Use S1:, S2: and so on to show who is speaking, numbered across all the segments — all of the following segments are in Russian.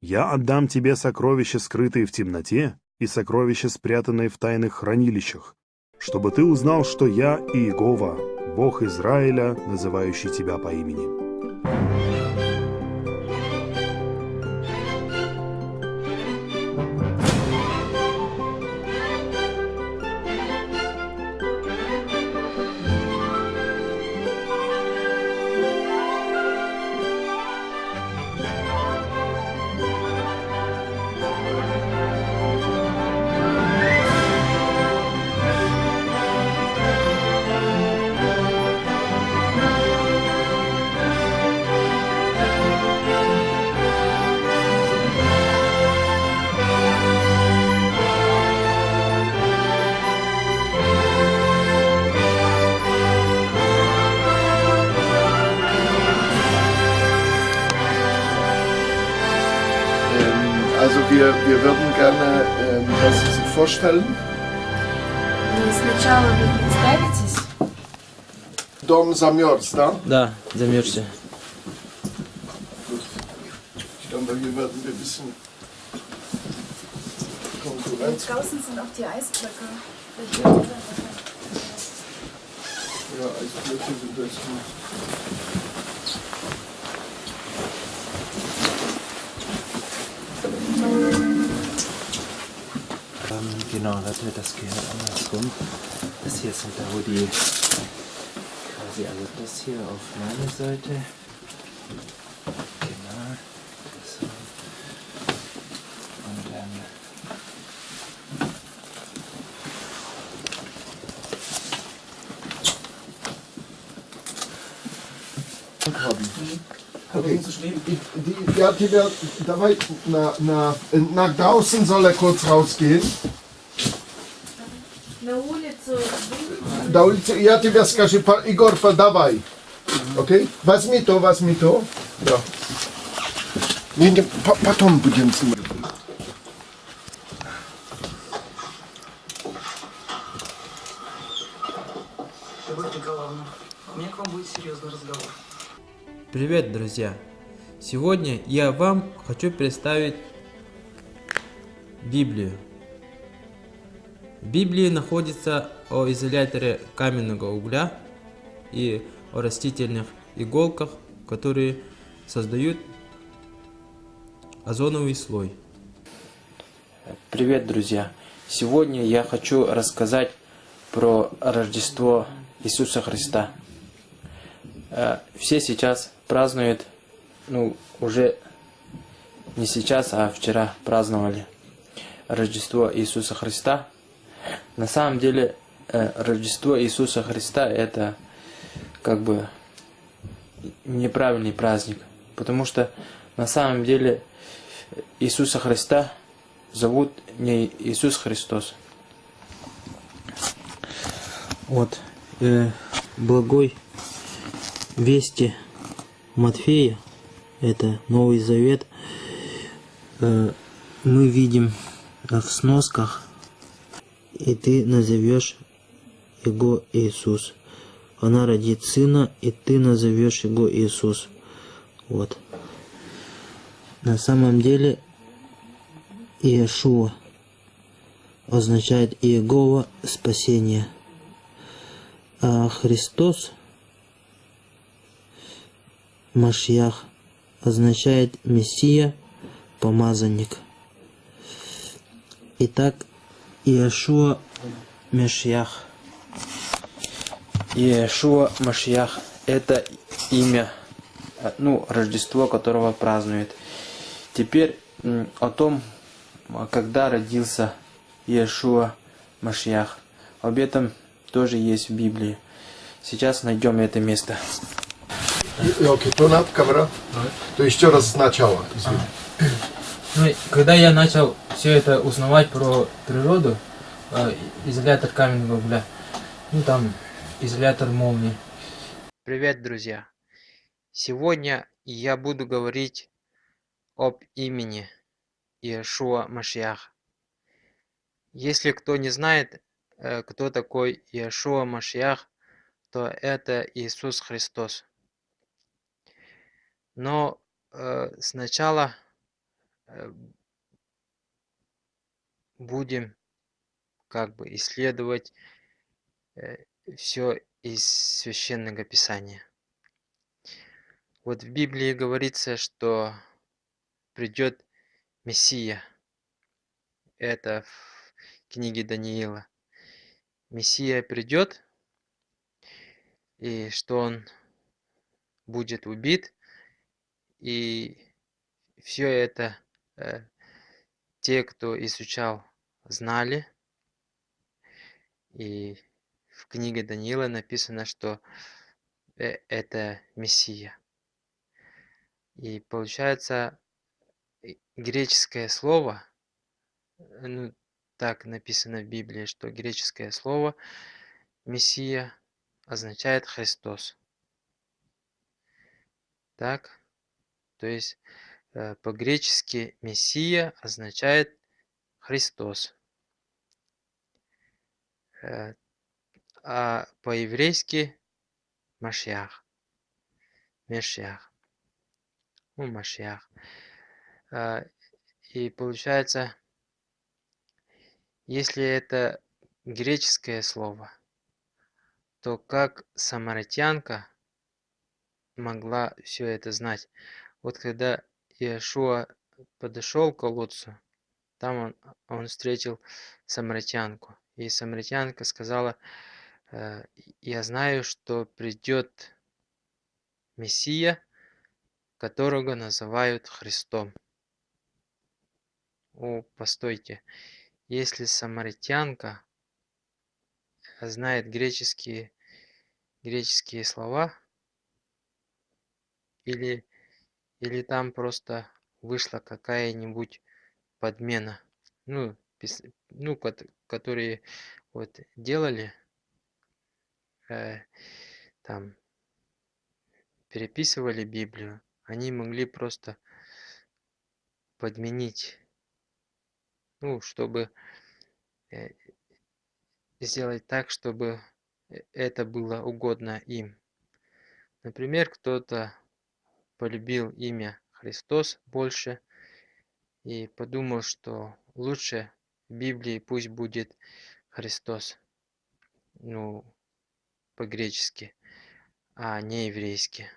S1: Я отдам тебе сокровища, скрытые в темноте, и сокровища, спрятанные в тайных хранилищах, чтобы ты узнал, что я Иегова, Бог Израиля, называющий тебя по имени.
S2: wir, wir würden gerne, ähm, dass Sie sich vorstellen.
S3: И сначала вы представитесь.
S2: Dom замерз, да?
S4: Да, замерзся.
S2: Ich glaube, hier werden wir ein bisschen Konkurrenz.
S3: Draußen sind auch die Eisblöcke.
S2: Ja, Eisblöcke sind das
S4: Genau, das das Gehirn andersrum. Das hier sind halt da, wo die quasi, also das hier auf meine Seite. Genau. Das und dann
S2: Mhm. Okay. Die, die, ja, die, da, da, na, na, nach draußen soll er kurz rausgehen.
S3: На
S2: улице, я тебе скажу, Егор, подавай. Окей? Возьми то, возьми то. Да. Не, не, по- потом будем снимать.
S5: Любовь Николаевна, у меня к вам будет серьезный разговор.
S4: Привет, друзья! Сегодня я вам хочу представить Библию. Библии находится о изоляторе каменного угля и о растительных иголках, которые создают озоновый слой. Привет, друзья! Сегодня я хочу рассказать про Рождество Иисуса Христа. Э, Все сейчас празднуют, ну, уже не сейчас, а вчера праздновали Рождество Иисуса Христа. На самом деле, э, Рождество Иисуса Христа это как бы неправильный праздник, потому что на самом деле Иисуса Христа зовут не Иисус Христос. Вот, э, благой вести Матфея, это Новый Завет, э, мы видим в сносках, и ты назовешь его Иисус. Она родит сына, и ты назовешь его Иисус. Вот. На самом деле Иешуа означает Иегова спасение. А Христос, Машьях, означает Мессия, помазанник. Итак, Иешуа Машьях. Иешуа Машьях – это имя, э, ну, Рождество, которого празднует. Теперь о том, а когда родился Иешуа Машьях. Об этом тоже есть в Библии. Сейчас найдем это место.
S2: Окей, то надо, камера. То еще раз сначала. извини.
S4: Ну, когда я начал все это узнавать про природу, э, изолятор каменного угля, ну там изолятор молнии. Привет, друзья! Сегодня я буду говорить об имени Иешуа Машьях. Если кто не знает, э, кто такой Иешуа Машьях, то это Иисус Христос. Но э, сначала будем как бы исследовать все из священного писания. Вот в Библии говорится, что придет Мессия. Это в книге Даниила. Мессия придет, и что он будет убит, и все это э, те, кто изучал, знали. И в книге Даниила написано, что э, это Мессия. И получается, греческое слово, ну, так написано в Библии, что греческое слово Мессия означает Христос. Так, то есть э, по-гречески Мессия означает Христос. Э, а по-еврейски Машьях. Мешьях. Ну, Машьях. Э, и получается, если это греческое слово, то как самаритянка могла все это знать? Вот когда Иешуа подошел к колодцу, там он, он встретил самаритянку. И самаритянка сказала, «Э, я знаю, что придет Мессия, которого называют Христом. О, постойте, если самаритянка знает греческие, греческие слова, или, или там просто вышла какая-нибудь подмена, ну, ну, которые вот делали, э, там, переписывали Библию, они могли просто подменить ну, чтобы э, сделать так, чтобы э, это было угодно им. Например, кто-то полюбил имя Христос больше и подумал, что лучше в Библии пусть будет Христос, ну, по-гречески, а не еврейски.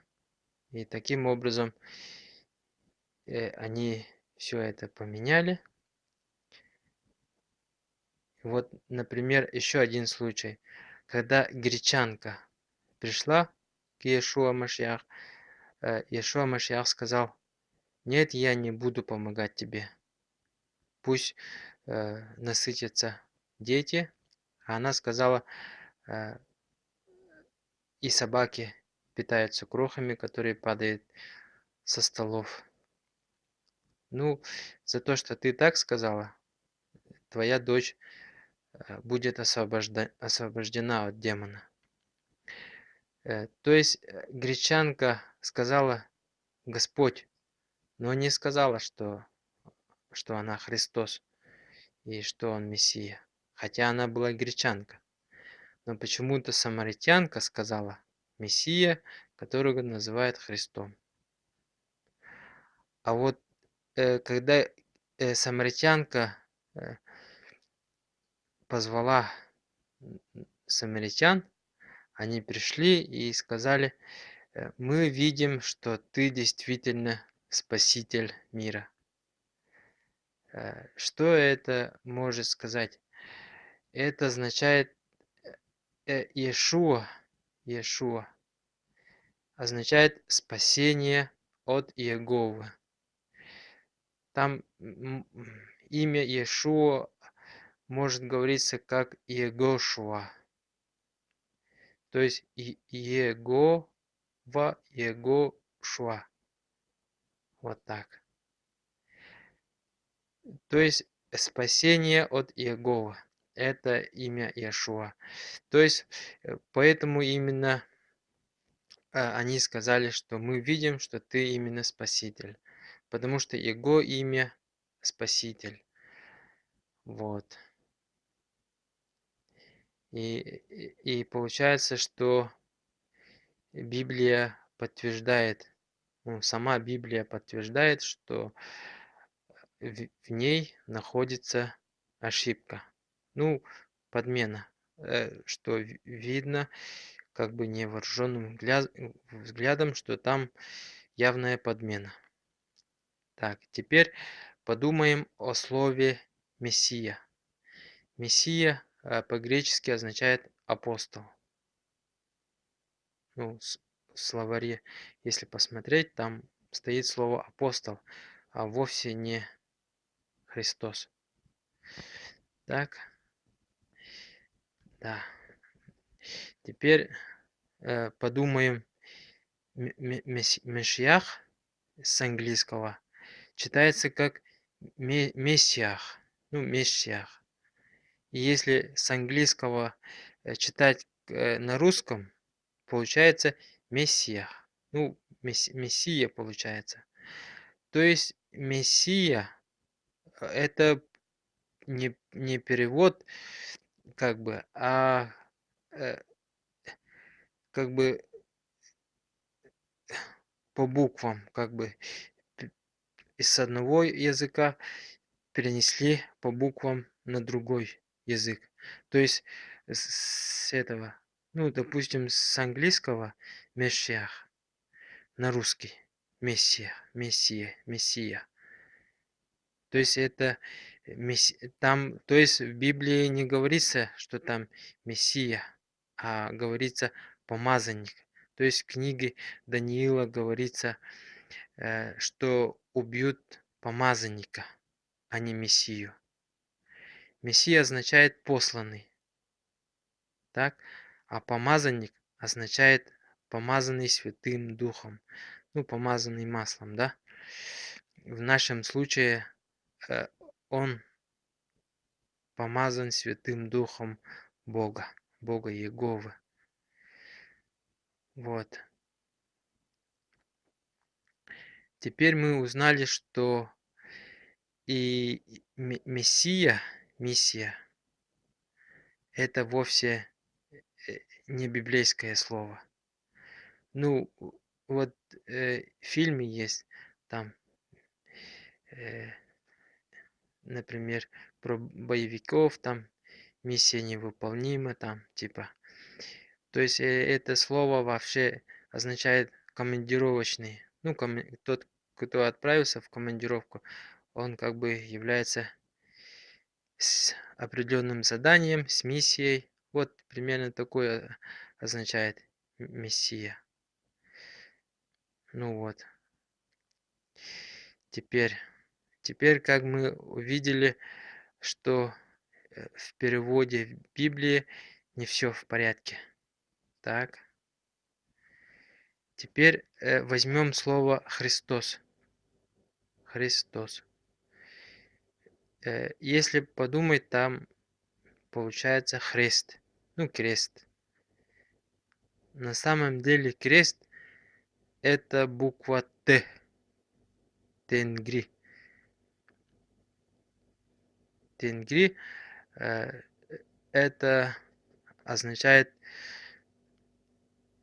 S4: И таким образом э, они все это поменяли. Вот, например, еще один случай. Когда гречанка пришла к Иешуа Машьях, э, Иешуа Машьях сказал, нет, я не буду помогать тебе. Пусть э, насытятся дети. А она сказала, э, и собаки питаются крохами, которые падают со столов. Ну, за то, что ты так сказала, твоя дочь Э, будет освобождена от демона. Э, то есть э, гречанка сказала Господь, но не сказала, что, что она Христос и что он Мессия. Хотя она была гречанка. Но почему-то самаритянка сказала Мессия, которого называют Христом. А вот когда самаритянка позвала самаритян, они пришли и сказали, «Э, мы видим, что ты действительно спаситель мира. Э, что это может сказать? Это означает э, Иешуа, Иешуа означает спасение от Иеговы. Там имя Иешуа может говориться как Егошуа. То есть Егова, Егошуа. Вот так. То есть спасение от Иегова. Это имя Иешуа. То есть э, поэтому именно а, они сказали, что мы видим, что ты именно Спаситель. Потому что Его имя Спаситель. Вот. И, и получается, что Библия подтверждает, ну, сама Библия подтверждает, что в, в ней находится ошибка. Ну, подмена, э, что ви- видно как бы невооруженным взгля- взглядом, что там явная подмена. Так, теперь подумаем о слове Мессия. Мессия по-гречески означает апостол. Ну, в словаре, если посмотреть, там стоит слово апостол, а вовсе не Христос. Так, да. Теперь э, подумаем м- м- мес- Мешиах с английского читается как ме- Мессиах, ну, Мессиах. Если с английского э, читать э, на русском, получается Мессиях. Ну, месс- Мессия получается. То есть Мессия это не, не перевод, как бы, а э, как бы по буквам, как бы из одного языка перенесли по буквам на другой язык. То есть с этого, ну, допустим, с английского Мессиах на русский Мессия, Мессия, Мессия. То есть это месси- там, то есть в Библии не говорится, что там Мессия, а говорится помазанник. То есть в книге Даниила говорится, э, что убьют помазанника, а не Мессию. Мессия означает посланный, так? А помазанник означает помазанный Святым Духом, ну, помазанный маслом, да? В нашем случае э, он помазан Святым Духом Бога, Бога Иеговы. Вот. Теперь мы узнали, что и ме- Мессия, миссия, это вовсе э, не библейское слово. Ну, вот э, в фильме есть там, э, например, про боевиков, там миссия невыполнима, там типа. То есть э, это слово вообще означает командировочный. Ну, коме- тот, кто отправился в командировку, он как бы является с определенным заданием, с миссией. Вот примерно такое означает м- мессия. Ну вот. Теперь, теперь как мы увидели, что э, в переводе Библии не все в порядке. Так. Теперь э, возьмем слово Христос. Христос. Э, если подумать, там получается хрест. Ну, крест. На самом деле крест это буква Т. Тенгри. Тенгри э, это означает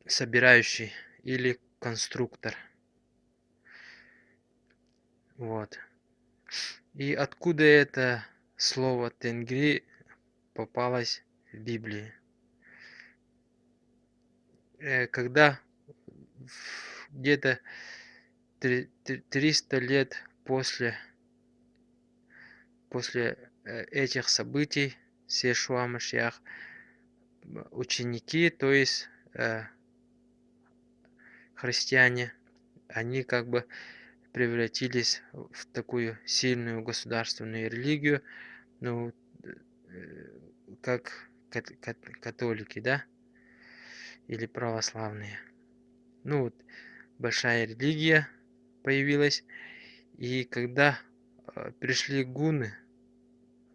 S4: собирающий или конструктор. Вот. И откуда это слово тенгри попалось в Библии? Э, Когда где-то три- три- 300 лет после, после э, этих событий с Иешуа Машиах, ученики, то есть э, христиане, они как бы превратились в такую сильную государственную религию, ну, как кат- кат- католики, да, или православные. Ну, вот большая религия появилась, и когда э, пришли гуны,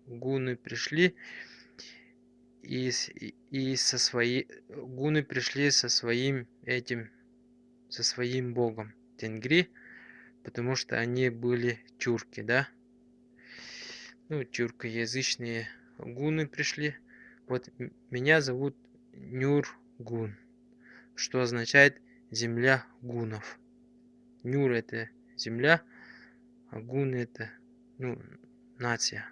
S4: гуны пришли, и и со своей гуны пришли со своим этим со своим богом Тенгри, потому что они были тюрки, да? Ну, тюркоязычные гуны пришли. Вот меня зовут Нюргун, что означает земля гунов. Нюр это земля, а гун это ну, нация.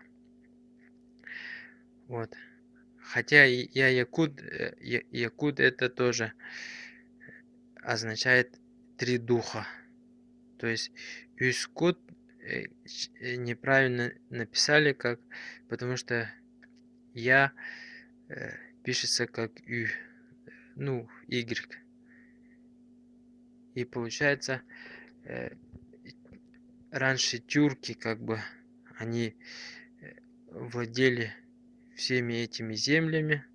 S4: Вот. Хотя я якут, э, я- якут это тоже означает три духа. То есть Юскут э, э, неправильно написали, как, потому что я э, пишется как Ю, ну, Y. И получается, э, раньше тюрки, как бы, они э, владели всеми этими землями.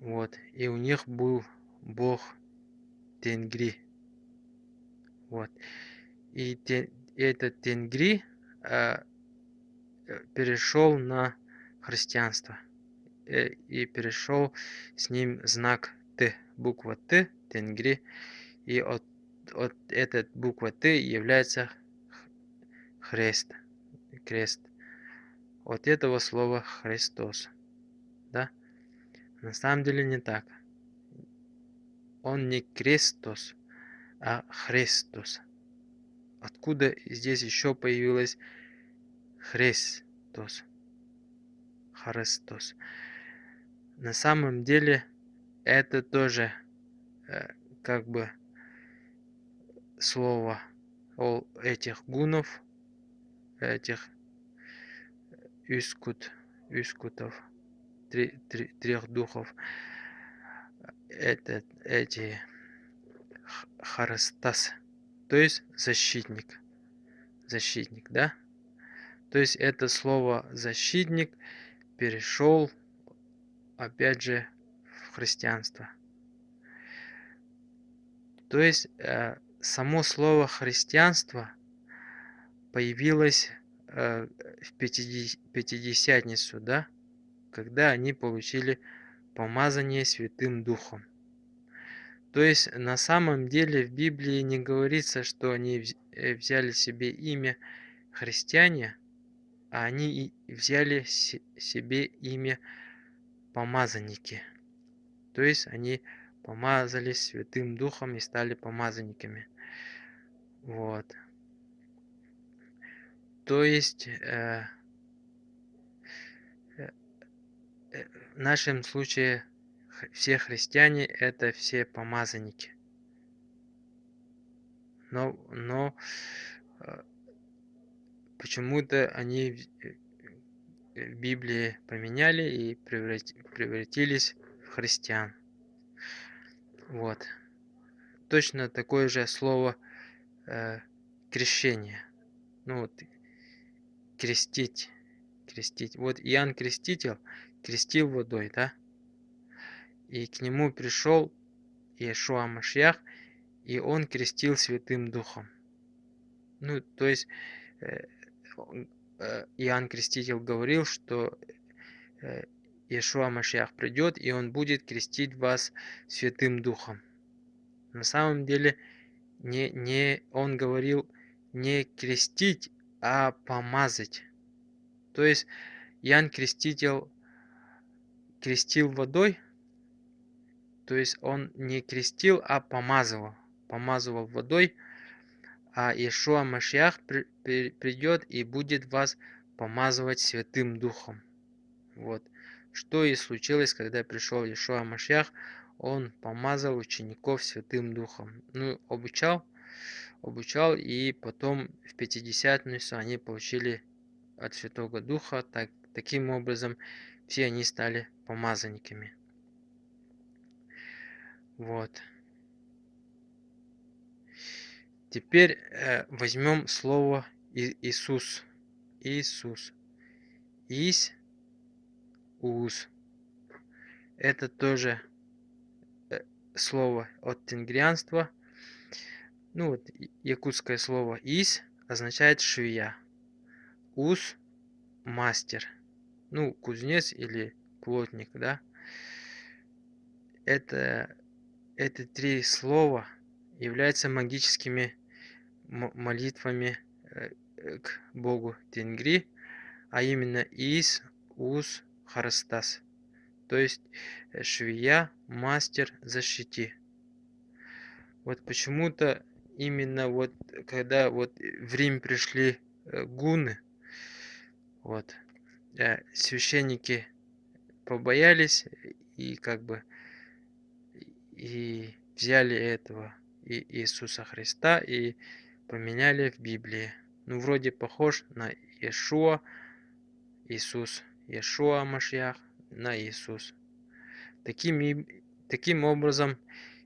S4: Вот. И у них был бог Тенгри. Вот. И те- этот Тенгри а, э, перешел на христианство. Э, И перешел с ним знак Т, буква Т, Тенгри. И от, от этой буквы Т является х- хрест, крест. От этого слова Христос. Да? На самом деле не так. Он не Крестос, а Христос. Откуда здесь еще появилось Христос? Христос. На самом деле это тоже э, как бы слово этих гунов, этих искут, искутов, три- три- трех духов. Это, эти Харастас, то есть защитник. Защитник, да? То есть это слово защитник перешел опять же в христианство. То есть э, само слово христианство появилось э, в Пятидесятницу, да, когда они получили помазание Святым Духом. То есть на самом деле в Библии не говорится, что они э, взяли себе имя христиане, а они взяли се- себе имя помазанники. То есть они помазались Святым Духом и стали помазанниками. Вот. То есть э, э, э, в нашем случае все христиане это все помазанники. Но, но э, почему-то они э, в Библии поменяли и преврати- превратились в христиан. Вот. Точно такое же слово э, крещение. Ну вот крестить, крестить. Вот Иоанн Креститель крестил водой, да? И к нему пришел Иешуа Машьях, и он крестил Святым Духом. Ну, то есть э, э, Иоанн Креститель говорил, что э, Иешуа Машьях придет, и он будет крестить вас Святым Духом. На самом деле, не, не, он говорил не крестить, а помазать. То есть Иоанн Креститель крестил водой, то есть он не крестил, а помазывал. Помазывал водой, а при- при- придет и будет вас помазывать Святым Духом. Вот. Что и случилось, когда пришел Иешуа Машьях, он помазал учеников Святым Духом. Ну, обучал, обучал, и потом в Пятидесятницу они получили от Святого Духа. Так, таким образом, все они стали помазанниками. Вот. Теперь э, возьмем слово И- Иисус. Иисус. Ис, ус. Это тоже э, слово от тенгрианства. Ну вот, якутское слово ис означает швея. Ус – мастер. Ну, кузнец или плотник, да. Это, эти три слова являются магическими молитвами э, э, к богу Тенгри, а именно Ис, Ус, Харастас. То есть э, швея, мастер, защити. Вот почему-то именно вот когда вот в Рим пришли гуны. Вот. Священники побоялись и как бы и взяли этого и Иисуса Христа и поменяли в Библии. Ну, вроде похож на Иешуа, Иисус, Иешуа Машьях на Иисус. Таким, таким образом,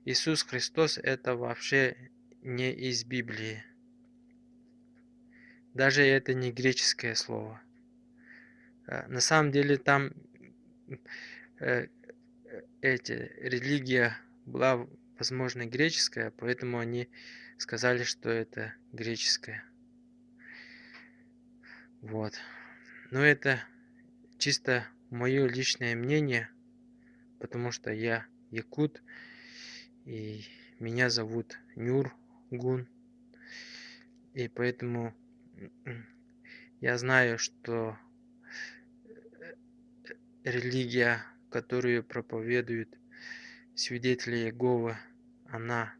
S4: Иисус Христос это вообще не из Библии. Даже это не греческое слово. Э, На самом деле там э, э, эти религия была, возможно, греческая, поэтому они сказали, что это греческое. Вот. Но это чисто мое личное мнение, потому что я якут, и меня зовут Нюргун. И поэтому я знаю, что э, религия, которую проповедуют свидетели Иеговы, она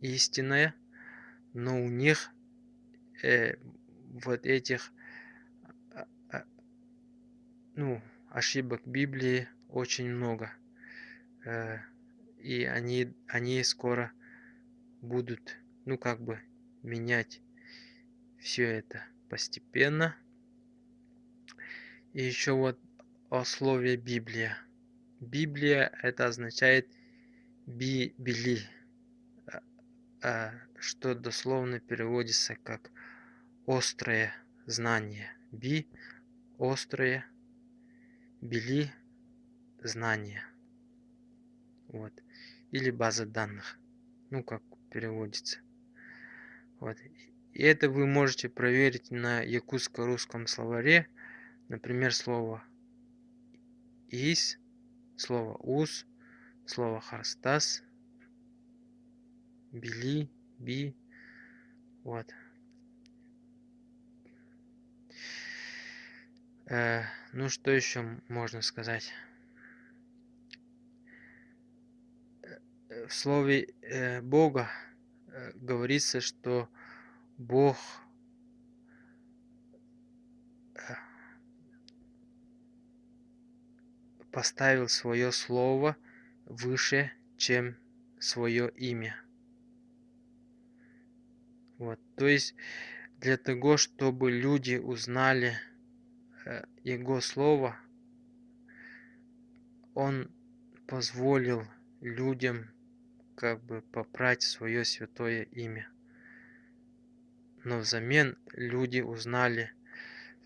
S4: истинная, но у них э, вот этих а, ну, ошибок Библии очень много. Э, и они, они скоро будут, ну, как бы менять все это постепенно. И еще вот о слове Библия. Библия это означает би-бели, а, а, что дословно переводится как острое знание. Би – острое, бели – знание. Вот. Или база данных. Ну, как переводится. Вот. И это вы можете проверить на якутско-русском словаре. Например, слово «ис», слово «ус», слово «харстас», «бели», «би». Вот. Э, ну, что еще можно сказать? Э, В слове э, Бога э, говорится, что Бог поставил свое слово выше, чем свое имя. Вот, то есть для того, чтобы люди узнали э, Его слово, Он позволил людям как бы попрать свое святое имя. Но взамен люди узнали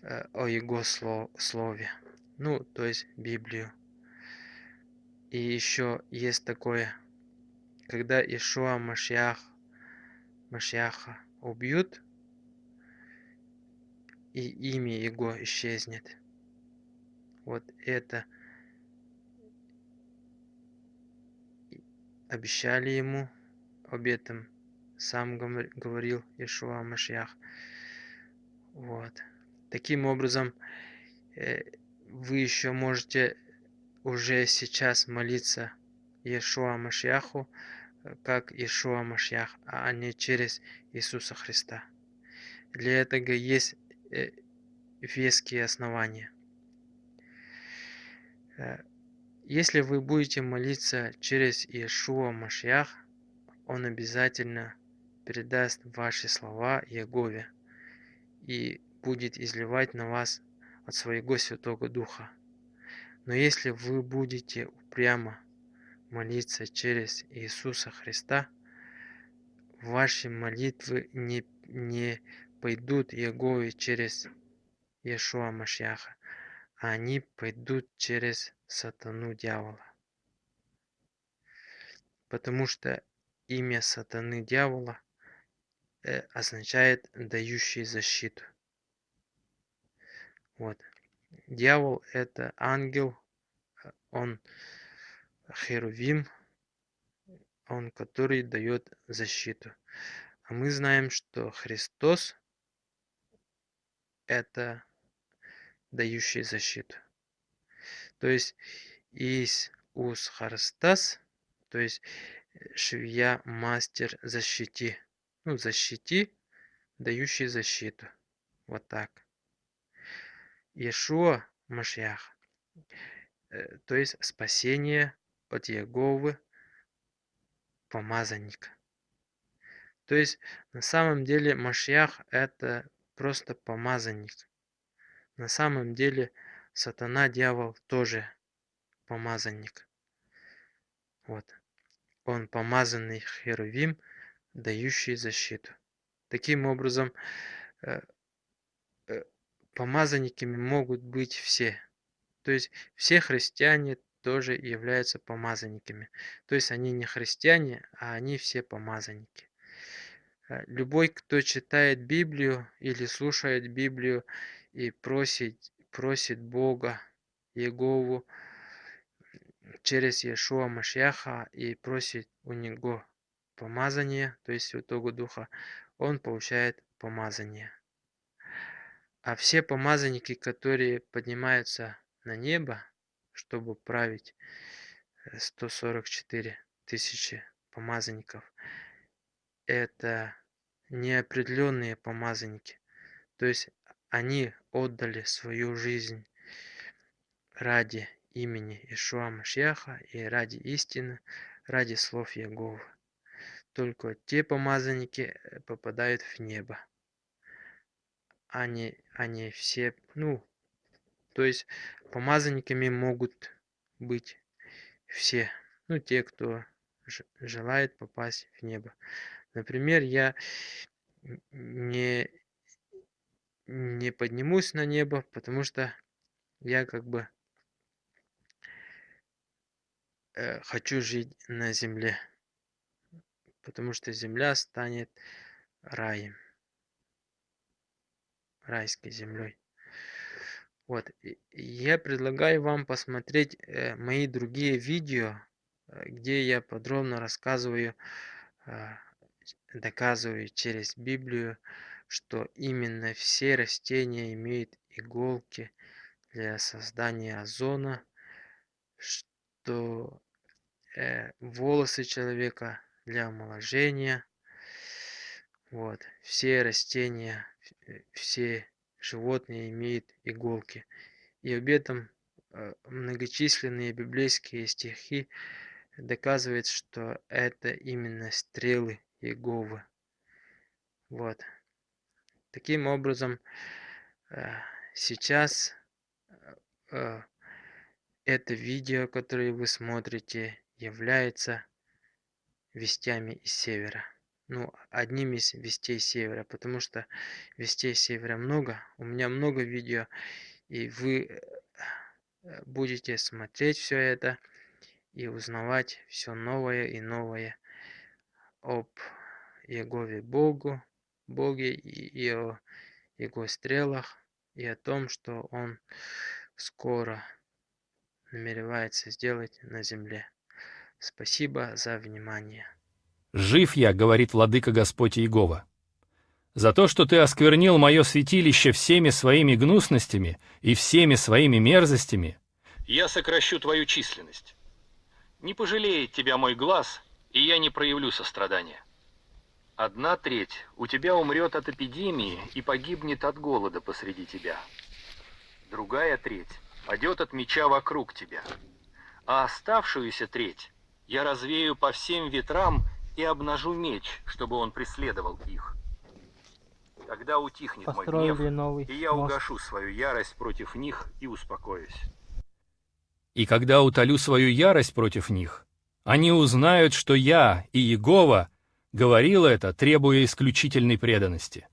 S4: э, о Его сло- слове. Ну, то есть Библию. И еще есть такое, когда Ишуа Машьях, Машьяха убьют, и имя его исчезнет. Вот это обещали ему об этом. Сам говор- говорил Ишуа Машьях. Вот. Таким образом, э, вы еще можете уже сейчас молиться Иешуа Машьяху, э, как Иешуа Машьях, а не через Иисуса Христа. Для этого есть э, веские основания. Э, Если вы будете молиться через Иешуа Машьях, Он обязательно передаст ваши слова Ягове и будет изливать на вас от своего Святого Духа. Но если вы будете упрямо молиться через Иисуса Христа, ваши молитвы не, не пойдут Ягове через Иешуа Машьяха, а они пойдут через сатану дьявола. Потому что имя сатаны дьявола э, означает дающий защиту. Вот. Дьявол это ангел, э, он херувим, он который дает защиту. А мы знаем, что Христос это дающий защиту. То есть из ус Харстас, то есть э, швея мастер защити. Ну, защити дающий защиту. Вот так. Иешуа Машьях, э, то есть спасение от Иеговы, помазанника. То есть на самом деле Машьях это просто помазанник. На самом деле сатана, дьявол тоже помазанник. Вот. Он помазанный херувим, дающий защиту. Таким образом, э, э, помазанниками могут быть все. То есть все христиане тоже являются помазанниками. То есть они не христиане, а они все помазанники. Э, любой, кто читает Библию или слушает Библию и просит, просит Бога, Егову, через Иешуа Машьяха и просит у него помазание, то есть Святого Духа, он получает помазание. А все помазанники, которые поднимаются на небо, чтобы править 144 тысячи помазанников, это неопределенные помазанники. То есть они отдали свою жизнь ради имени Ишуа Машьяха и ради истины, ради слов Яговы. Только те помазанники э, попадают в небо. Они, они все, ну, то есть помазанниками могут быть все, ну, те, кто желает попасть в небо. Например, я не, не поднимусь на небо, потому что я как бы э, хочу жить на земле, потому что земля станет раем, райской землей. Вот, я предлагаю вам посмотреть э, мои другие видео, э, где я подробно рассказываю, э, доказываю через Библию, что именно все растения имеют иголки для создания озона, что э, волосы человека для омоложения. Вот, все растения, все животные имеют иголки. И об этом э, многочисленные библейские стихи доказывают, что это именно стрелы Иеговы. Вот. Таким образом, э, сейчас э, это видео, которое вы смотрите, является вестями из севера. Ну, одним из вестей севера, потому что вестей севера много. У меня много видео, и вы э, будете смотреть все это и узнавать все новое и новое об Егове Богу, Боге и, и о Его стрелах, и о том, что Он скоро намеревается сделать на земле. Спасибо за внимание.
S6: «Жив я, — говорит владыка Господь Иегова, — за то, что ты осквернил мое святилище всеми своими гнусностями и всеми своими мерзостями, я сокращу твою численность. Не пожалеет тебя мой глаз, и я не проявлю сострадания. Одна треть у тебя умрет от эпидемии и погибнет от голода посреди тебя. Другая треть падет от меча вокруг тебя. А оставшуюся треть я развею по всем ветрам и обнажу меч, чтобы он преследовал их. Тогда утихнет мой гнев,
S4: новый
S6: и я угашу свою ярость против них и успокоюсь. И когда утолю свою ярость против них, они узнают, что я и Егова говорил это, требуя исключительной преданности.